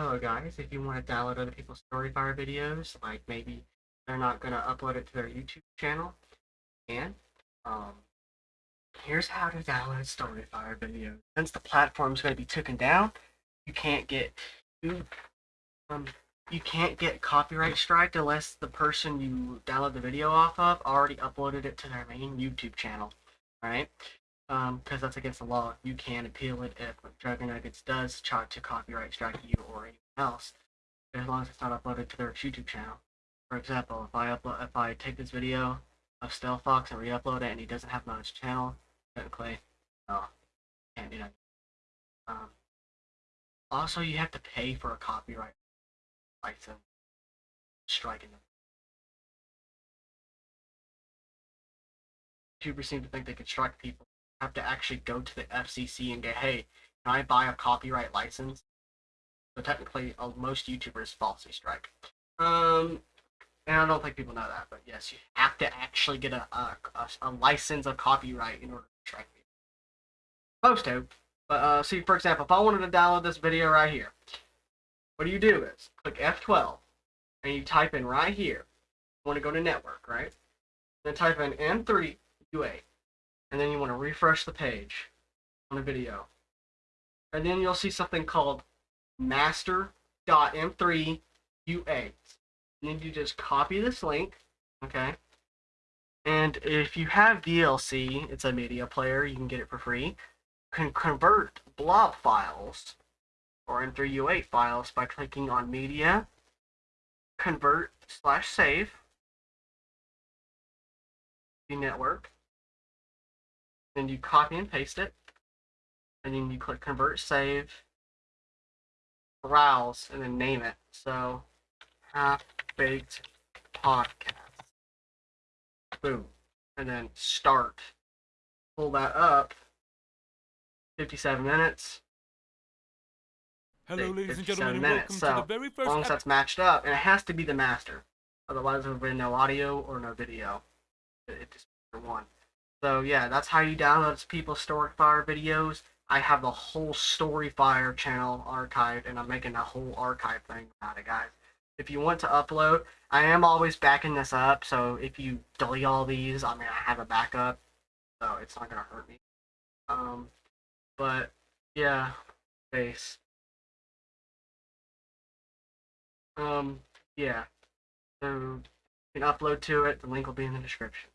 hello guys, if you want to download other people's Storyfire videos, like maybe they're not going to upload it to their YouTube channel, and um, here's how to download Storyfire videos. Since the platform's going to be taken down, you can't get you um you can't get copyright strike unless the person you download the video off of already uploaded it to their main YouTube channel, right? Um, because that's against the law. You can appeal it if Dragon Nuggets does try to copyright strike you or anyone else, as long as it's not uploaded to their YouTube channel. For example, if I upload, if I take this video of Stealth Fox and re-upload it, and he doesn't have it on his channel, technically, no, can't do that. Um, also, you have to pay for a copyright license, striking them. YouTubers seem to think they can strike people. Have to actually go to the FCC and get, hey, can I buy a copyright license? So technically, uh, most YouTubers falsely strike. Um, and I don't think people know that, but yes, you have to actually get a a, a, license of copyright in order to strike people. Supposed to, but uh, see, for example, if I wanted to download this video right here, what do you do is click F12, and you type in right here. You want to go to network, right? Then type in M3 U8, and then you want to refresh the page on the video, and then you'll see something called master.m3 U8. And then you just copy this link, okay? And if you have VLC, it's a media player, you can get it for free. Can convert blob files or M3U8 files by clicking on Media, Convert slash Save, the network. Then you copy and paste it, and then you click Convert, Save, Browse, and then name it. So, Half Baked Podcast. Boom. And then start. Pull that up. 57 minutes. Hello, say ladies and 57 gentlemen, and minutes. welcome So, to the very as long as that's matched up, and it has to be the master. Otherwise, there will be no audio or no video. It, it just for one. So yeah, that's how you download people's Storyfire videos. I have the whole Storyfire channel archived, and I'm making a whole archive thing about it, guys. If you want to upload, I am always backing this up. So if you delete all these, I mean, I have a backup, so it's not gonna hurt me. Um, but yeah, base. Um, yeah. So you can upload to it. The link will be in the description.